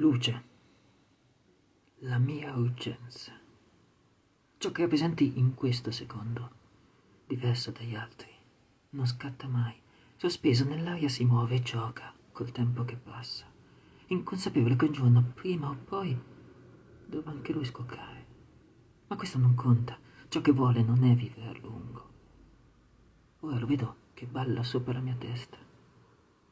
Luce. La mia urgenza. Ciò che rappresenti in questo secondo, diverso dagli altri, non scatta mai. Sospeso nell'aria si muove e gioca col tempo che passa. Inconsapevole che un giorno, prima o poi, dovrà anche lui scoccare. Ma questo non conta. Ciò che vuole non è vivere a lungo. Ora lo vedo che balla sopra la mia testa.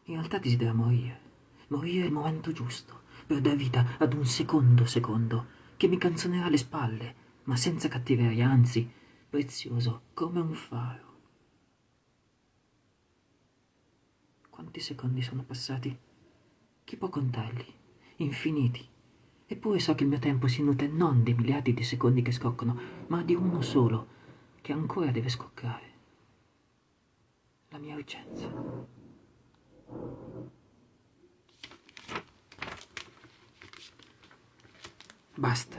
In realtà desidera morire. Morire il momento giusto per dar vita ad un secondo secondo che mi canzonerà alle spalle, ma senza cattiveria, anzi, prezioso come un faro. Quanti secondi sono passati? Chi può contarli? Infiniti. Eppure so che il mio tempo si nutre non dei miliardi di secondi che scoccano, ma di uno solo, che ancora deve scoccare. La mia urgenza. Basta.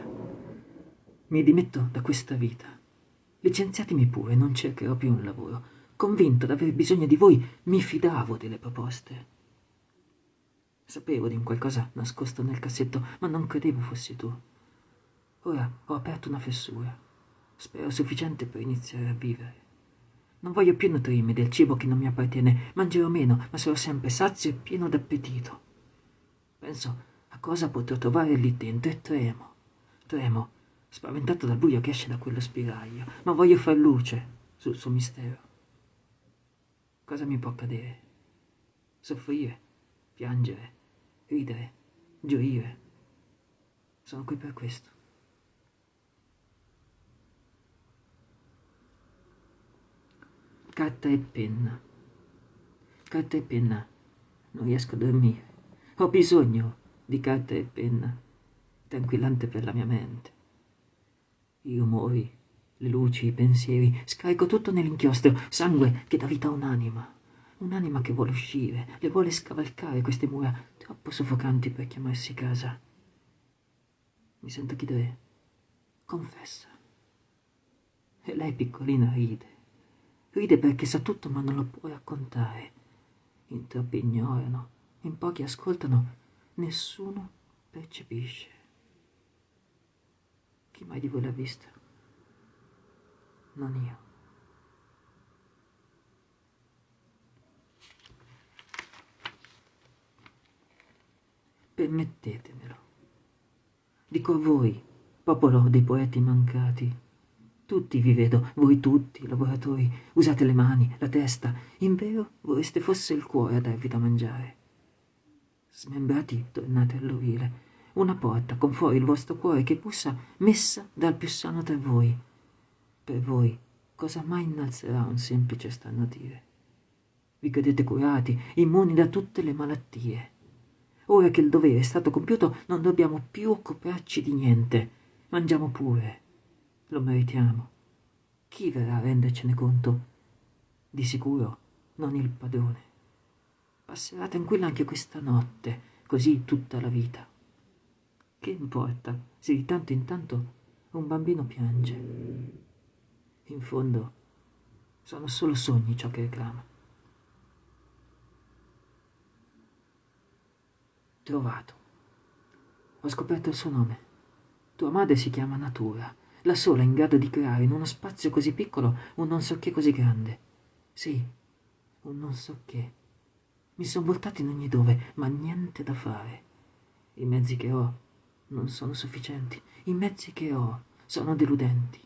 Mi dimetto da questa vita. Licenziatemi pure, non cercherò più un lavoro. Convinto d'aver bisogno di voi, mi fidavo delle proposte. Sapevo di un qualcosa nascosto nel cassetto, ma non credevo fossi tu. Ora ho aperto una fessura. Spero sufficiente per iniziare a vivere. Non voglio più nutrirmi del cibo che non mi appartiene. Mangerò meno, ma sarò sempre sazio e pieno d'appetito. Penso a cosa potrò trovare lì dentro e tremo. Tremo, spaventato dal buio che esce da quello spiraglio, ma voglio far luce sul suo mistero. Cosa mi può accadere? Soffrire, piangere, ridere, gioire. Sono qui per questo. Carta e penna. Carta e penna. Non riesco a dormire. Ho bisogno di carta e penna. Tranquillante per la mia mente. I rumori, le luci, i pensieri, scarico tutto nell'inchiostro, sangue che dà vita a un'anima. Un'anima che vuole uscire, le vuole scavalcare queste mura troppo soffocanti per chiamarsi casa. Mi sento chiedere, confessa. E lei piccolina ride. Ride perché sa tutto ma non lo può raccontare. In troppi ignorano, in pochi ascoltano, nessuno percepisce. Chi mai di voi l'ha vista? Non io. Permettetemelo. Dico a voi, popolo dei poeti mancati. Tutti vi vedo, voi tutti, lavoratori, usate le mani, la testa. Invero vorreste fosse il cuore a darvi da mangiare. Smembrati tornate all'ovile. Una porta con fuori il vostro cuore che bussa messa dal più sano tra voi. Per voi cosa mai innalzerà un semplice starnutire? Vi credete curati, immuni da tutte le malattie. Ora che il dovere è stato compiuto non dobbiamo più occuparci di niente. Mangiamo pure. Lo meritiamo. Chi verrà a rendercene conto? Di sicuro non il padrone. Passerà tranquilla anche questa notte, così tutta la vita. Che importa se di tanto in tanto un bambino piange? In fondo sono solo sogni ciò che reclama. Trovato. Ho scoperto il suo nome. Tua madre si chiama Natura, la sola in grado di creare in uno spazio così piccolo un non so che così grande. Sì, un non so che. Mi sono voltato in ogni dove, ma niente da fare. I mezzi che ho non sono sufficienti. I mezzi che ho sono deludenti.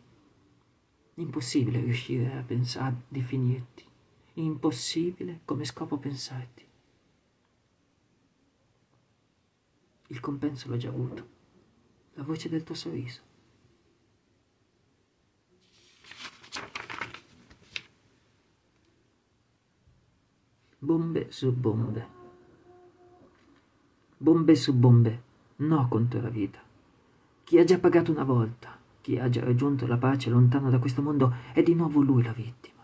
Impossibile riuscire a pensare, a definirti. Impossibile come scopo pensarti. Il compenso l'ho già avuto. La voce del tuo sorriso. Bombe su bombe. Bombe su bombe. No contro la vita. Chi ha già pagato una volta, chi ha già raggiunto la pace lontano da questo mondo, è di nuovo lui la vittima.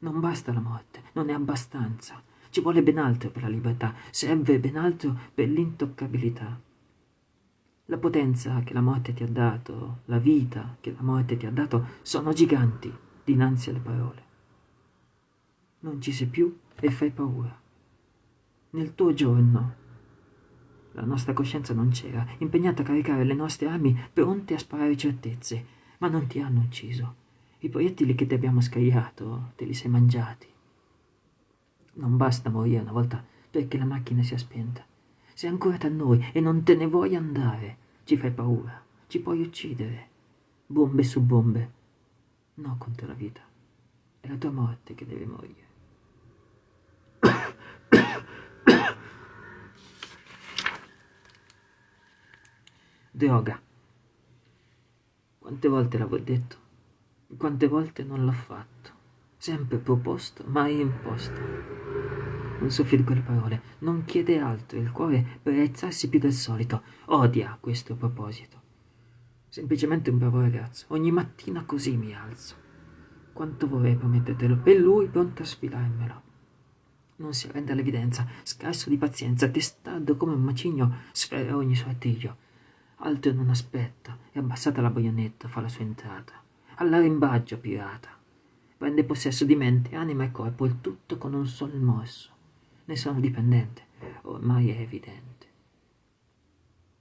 Non basta la morte, non è abbastanza. Ci vuole ben altro per la libertà, serve ben altro per l'intoccabilità. La potenza che la morte ti ha dato, la vita che la morte ti ha dato, sono giganti dinanzi alle parole. Non ci sei più e fai paura. Nel tuo giorno La nostra coscienza non c'era, impegnata a caricare le nostre armi pronte a sparare certezze, ma non ti hanno ucciso. I proiettili che ti abbiamo scagliato te li sei mangiati. Non basta morire una volta perché la macchina sia spenta. Sei ancora tra noi e non te ne vuoi andare. Ci fai paura, ci puoi uccidere. Bombe su bombe. No contro la vita. È la tua morte che deve morire. Droga. Quante volte l'avevo detto? Quante volte non l'ho fatto? Sempre proposto, mai imposto. Non soffio di quelle parole, non chiede altro, il cuore per aizzarsi più del solito, odia questo proposito. Semplicemente un bravo ragazzo, ogni mattina così mi alzo. Quanto vorrei promettertelo, e lui pronto a sfilarmelo. Non si arrende all'evidenza, scarso di pazienza, testardo come un macigno, sfera ogni suo artiglio Altro non aspetta e abbassata la baionetta fa la sua entrata. All'arimbaggio pirata. Prende possesso di mente, anima e corpo, il tutto con un sol morso. Ne sono dipendente, ormai è evidente.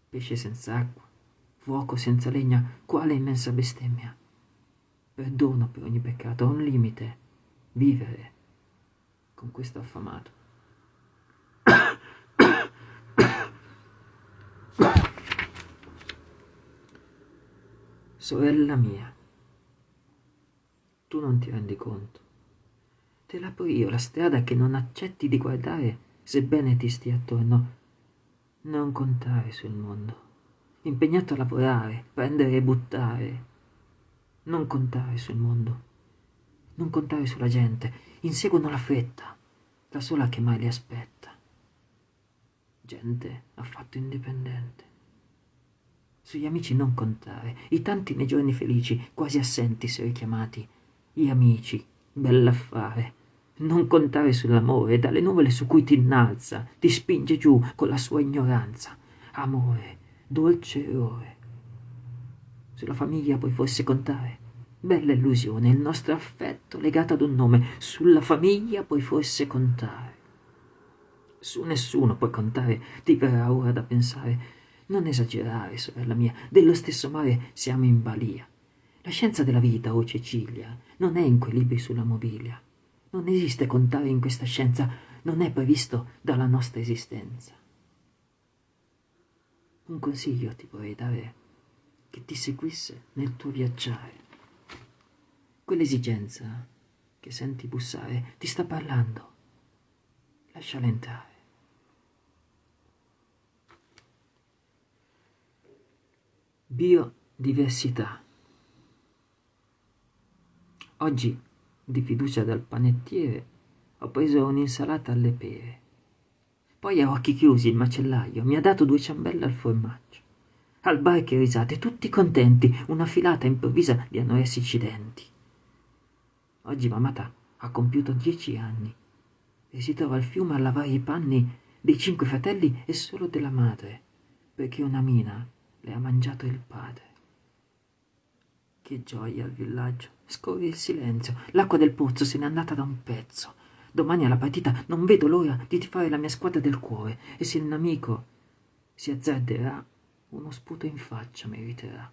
Pesce senza acqua, fuoco senza legna, quale immensa bestemmia. Perdono per ogni peccato, un limite, vivere con questo affamato. Sorella mia, tu non ti rendi conto. Te l'apro io la strada che non accetti di guardare, sebbene ti stia attorno. Non contare sul mondo, impegnato a lavorare, prendere e buttare. Non contare sul mondo, non contare sulla gente, inseguono la fretta, la sola che mai li aspetta. Gente affatto indipendente sugli amici non contare, i tanti nei giorni felici, quasi assenti se richiamati, gli amici, bell'affare. Non contare sull'amore, dalle nuvole su cui ti innalza, ti spinge giù con la sua ignoranza. Amore, dolce errore. Sulla famiglia puoi forse contare? Bella illusione, il nostro affetto legato ad un nome. Sulla famiglia puoi forse contare. Su nessuno puoi contare, ti verrà ora da pensare non esagerare, sorella mia, dello stesso mare siamo in balia. La scienza della vita, o oh Cecilia, non è in quei libri sulla mobilia. Non esiste contare in questa scienza, non è previsto dalla nostra esistenza. Un consiglio ti vorrei dare che ti seguisse nel tuo viaggiare. Quell'esigenza che senti bussare ti sta parlando. Lasciala entrare. Biodiversità. Oggi, di fiducia dal panettiere, ho preso un'insalata alle pere. Poi a occhi chiusi il macellaio mi ha dato due ciambelle al formaggio. Al bar che risate, tutti contenti, una filata improvvisa di anoressici denti. Oggi mamata ha compiuto dieci anni e si trova al fiume a lavare i panni dei cinque fratelli e solo della madre, perché una mina le ha mangiato il padre. Che gioia al villaggio. Scorre il silenzio. L'acqua del pozzo se n'è andata da un pezzo. Domani alla partita non vedo l'ora di tifare la mia squadra del cuore e se il nemico si azzarderà, uno sputo in faccia meriterà.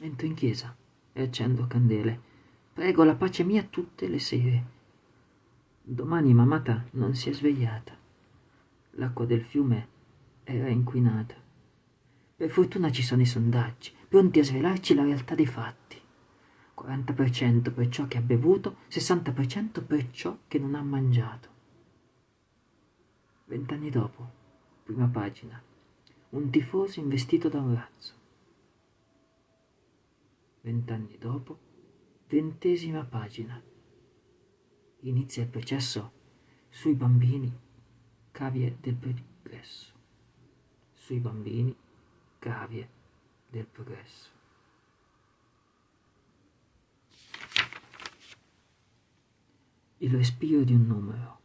Entro in chiesa e accendo candele. Prego la pace mia tutte le sere. Domani mamata non si è svegliata. L'acqua del fiume era inquinata. Per fortuna ci sono i sondaggi, pronti a svelarci la realtà dei fatti. 40% per ciò che ha bevuto, 60% per ciò che non ha mangiato. Vent'anni dopo, prima pagina, un tifoso investito da un razzo. Vent'anni dopo, ventesima pagina. Inizia il processo sui bambini, cavie del progresso. Sui bambini, cavie del progresso. Il respiro di un numero.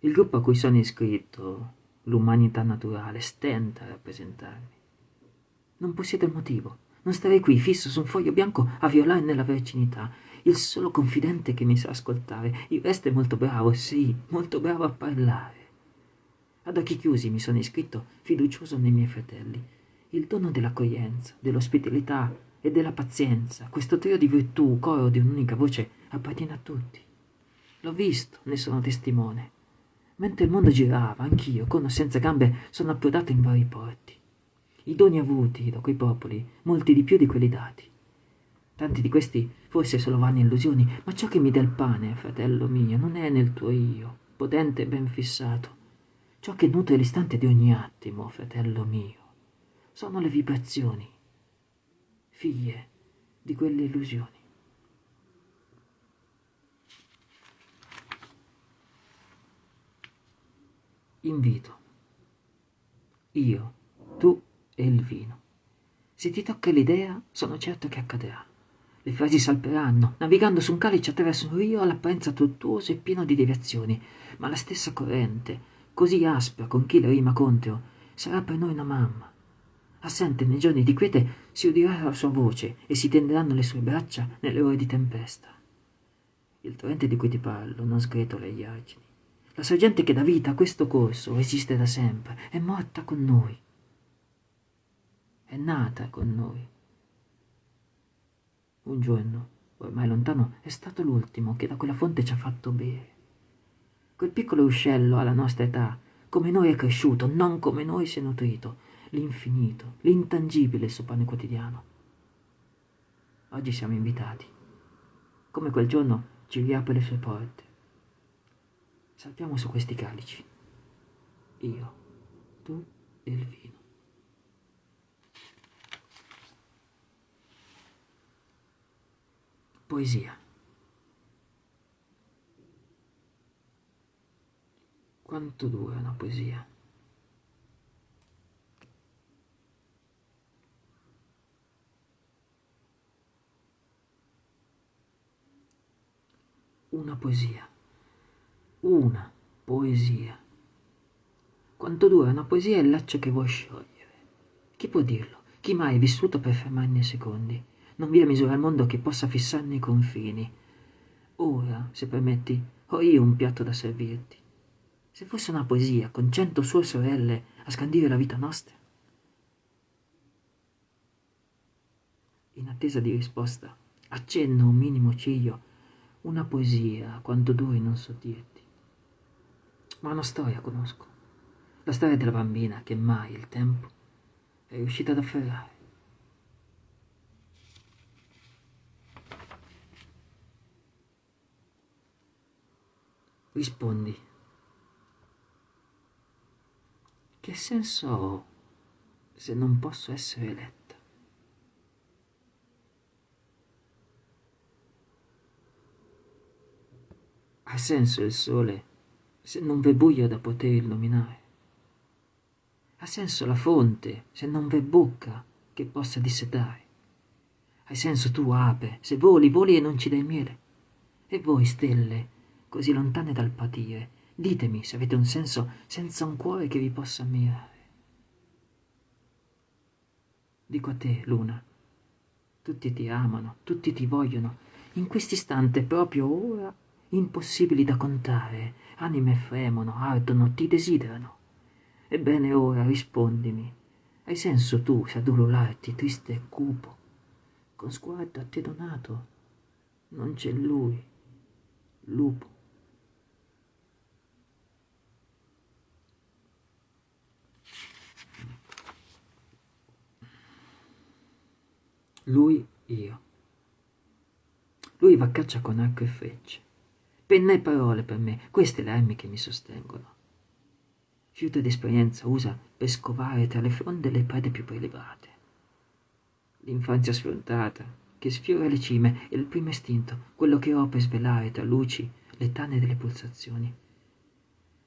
Il gruppo a cui sono iscritto, l'umanità naturale, stenta a rappresentarmi. Non possiede il motivo. Non starei qui fisso su un foglio bianco a violare nella vercinità. Il solo confidente che mi sa ascoltare. Il resto è molto bravo, sì, molto bravo a parlare. Ad occhi chiusi mi sono iscritto fiducioso nei miei fratelli. Il dono dell'accoglienza, dell'ospitalità e della pazienza, questo trio di virtù, coro di un'unica voce, appartiene a tutti. L'ho visto, ne sono testimone. Mentre il mondo girava, anch'io, con o senza gambe, sono approdato in vari porti. I doni avuti da quei popoli, molti di più di quelli dati. Tanti di questi forse solo vane illusioni, ma ciò che mi dà il pane, fratello mio, non è nel tuo io, potente e ben fissato. Ciò che nutre l'istante di ogni attimo, fratello mio, sono le vibrazioni, figlie di quelle illusioni. Invito. Io, tu e il vino. Se ti tocca l'idea, sono certo che accadrà. Le frasi salperanno, navigando su un calice attraverso un rio all'apparenza tortuoso e pieno di deviazioni, ma la stessa corrente, così aspra con chi le rima contro, sarà per noi una mamma. Assente nei giorni di quiete si udirà la sua voce e si tenderanno le sue braccia nelle ore di tempesta. Il torrente di cui ti parlo non sgretola gli argini. La sorgente che dà vita a questo corso esiste da sempre, è morta con noi è nata con noi. Un giorno, ormai lontano, è stato l'ultimo che da quella fonte ci ha fatto bere. Quel piccolo uscello alla nostra età, come noi è cresciuto, non come noi si è nutrito, l'infinito, l'intangibile il suo pane quotidiano. Oggi siamo invitati. Come quel giorno ci riapre le sue porte. Salpiamo su questi calici. Io, tu e il vino. Poesia. Quanto dura una poesia? Una poesia. Una poesia. Quanto dura una poesia è il laccio che vuoi sciogliere. Chi può dirlo? Chi mai è vissuto per fermarne i secondi? Non vi è misura al mondo che possa fissarne i confini. Ora, se permetti, ho io un piatto da servirti. Se fosse una poesia con cento sue sorelle a scandire la vita nostra. In attesa di risposta, accenno un minimo ciglio, una poesia, quanto duri non so dirti. Ma una storia conosco, la storia della bambina che mai il tempo è riuscita ad afferrare. Rispondi. Che senso ho se non posso essere eletta? Ha senso il sole se non v'è buio da poter illuminare? Ha senso la fonte se non v'è bocca che possa dissetare? Hai senso tu, ape, se voli, voli e non ci dai miele? E voi, stelle, così lontane dal patire. Ditemi se avete un senso senza un cuore che vi possa ammirare. Dico a te, Luna, tutti ti amano, tutti ti vogliono, in quest'istante, proprio ora, impossibili da contare, anime fremono, ardono, ti desiderano. Ebbene ora rispondimi, hai senso tu se ad ulularti triste e cupo, con sguardo a te donato, non c'è lui, lupo. Lui, io. Lui va a caccia con arco e frecce. Penna e parole per me, queste le armi che mi sostengono. Fiuto d'esperienza usa per scovare tra le fronde le prede più prelevate. L'infanzia sfrontata, che sfiora le cime, è il primo istinto, quello che ho per svelare tra luci le tane delle pulsazioni.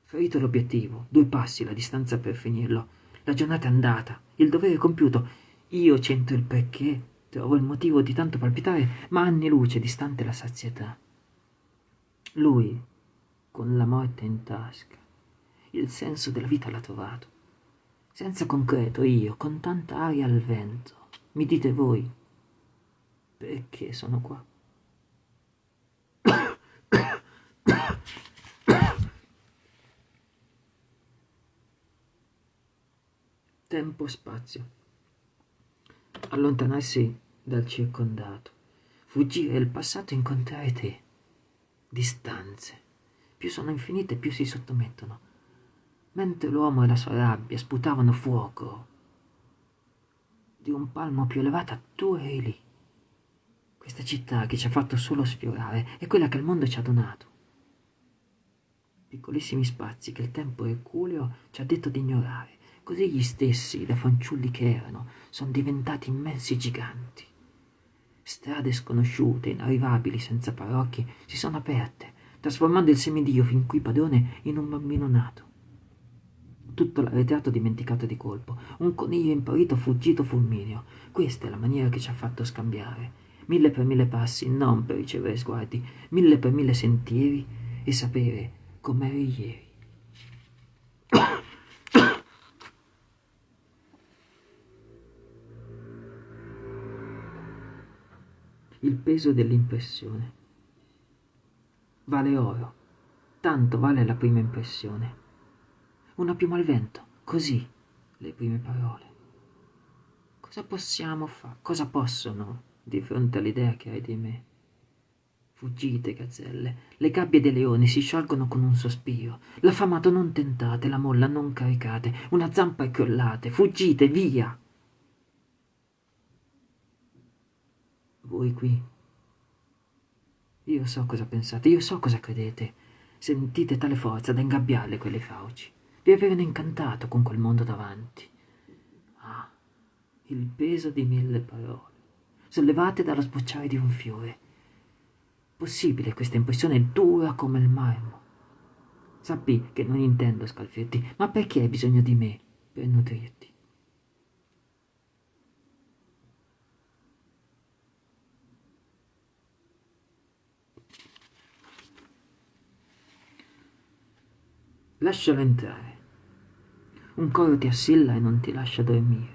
Ferito l'obiettivo, due passi la distanza per finirlo, la giornata andata, il dovere compiuto, io centro il perché Trovo il motivo di tanto palpitare, ma anni luce distante la sazietà. Lui, con la morte in tasca, il senso della vita l'ha trovato. Senza concreto io, con tanta aria al vento, mi dite voi, perché sono qua? tempo-spazio. Allontanarsi dal circondato, fuggire il passato e incontrare te. Distanze. Più sono infinite, più si sottomettono. Mentre l'uomo e la sua rabbia sputavano fuoco, di un palmo più elevata tu eri lì. Questa città che ci ha fatto solo sfiorare è quella che il mondo ci ha donato. Piccolissimi spazi che il tempo erculeo ci ha detto di ignorare. Così gli stessi, da fanciulli che erano, sono diventati immensi giganti. Strade sconosciute, inarrivabili, senza parrocchie, si sono aperte, trasformando il semidio fin qui padrone in un bambino nato. Tutto l'arretrato dimenticato di colpo, un coniglio impaurito fuggito fulmineo. Questa è la maniera che ci ha fatto scambiare mille per mille passi, non per ricevere sguardi, mille per mille sentieri e sapere com'eri ieri. Il peso dell'impressione. Vale oro, tanto vale la prima impressione. Una piuma al vento, così le prime parole. Cosa possiamo fare? Cosa possono di fronte all'idea che hai di me. Fuggite, gazzelle, le gabbie dei leoni si sciolgono con un sospiro, l'affamato non tentate, la molla non caricate, una zampa e crollate, fuggite, via! Voi qui, io so cosa pensate, io so cosa credete, sentite tale forza da ingabbiarle quelle fauci, vi avevano incantato con quel mondo davanti. Ah, il peso di mille parole sollevate dallo sbocciare di un fiore. Possibile questa impressione dura come il marmo. Sappi che non intendo scalfirti, ma perché hai bisogno di me per nutrirti? Lascialo entrare. Un coro ti assilla e non ti lascia dormire.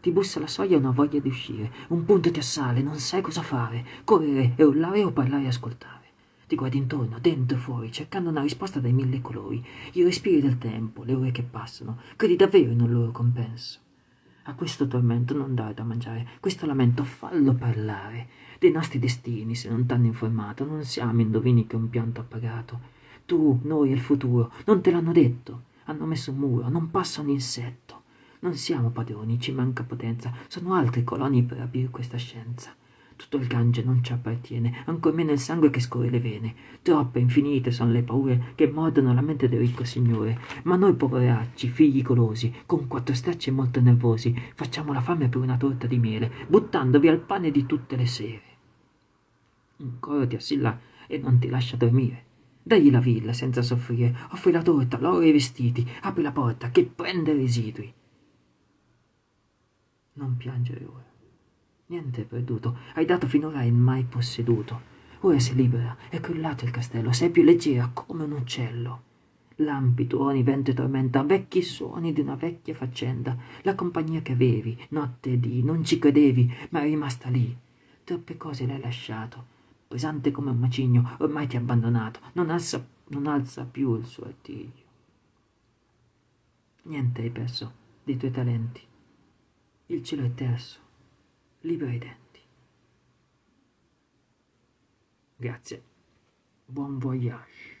Ti bussa la soglia una voglia di uscire, un punto ti assale, non sai cosa fare, correre e urlare o parlare e ascoltare. Ti guardi intorno, dentro e fuori, cercando una risposta dai mille colori, i respiri del tempo, le ore che passano, credi davvero in un loro compenso. A questo tormento non dare da mangiare, questo lamento fallo parlare. Dei nostri destini, se non t'hanno informato, non siamo indovini che un pianto appagato. Tu, noi e il futuro, non te l'hanno detto. Hanno messo un muro, non passa un insetto. Non siamo padroni, ci manca potenza, sono altri coloni per aprire questa scienza. Tutto il Gange non ci appartiene, ancor meno il sangue che scorre le vene. Troppe, infinite sono le paure che mordono la mente del ricco signore. Ma noi poveracci, figli golosi, con quattro stracci molto nervosi, facciamo la fame per una torta di miele, buttandovi al pane di tutte le sere. Un coro ti assilla e non ti lascia dormire. Dagli la villa senza soffrire, offri la torta, l'oro e i vestiti, apri la porta, che prende residui. Non piangere ora. Niente è perduto. Hai dato finora il mai posseduto. Ora sei libera, è crollato il castello, sei più leggera come un uccello. Lampi, tuoni, vento e tormenta, vecchi suoni di una vecchia faccenda. La compagnia che avevi, notte e dì, non ci credevi, ma è rimasta lì. Troppe cose l'hai lasciato. Pesante come un macigno, ormai ti ha abbandonato. Non alza, non alza più il suo artiglio. Niente hai perso dei tuoi talenti. Il cielo è terso, libera i denti. Grazie. Buon voyage.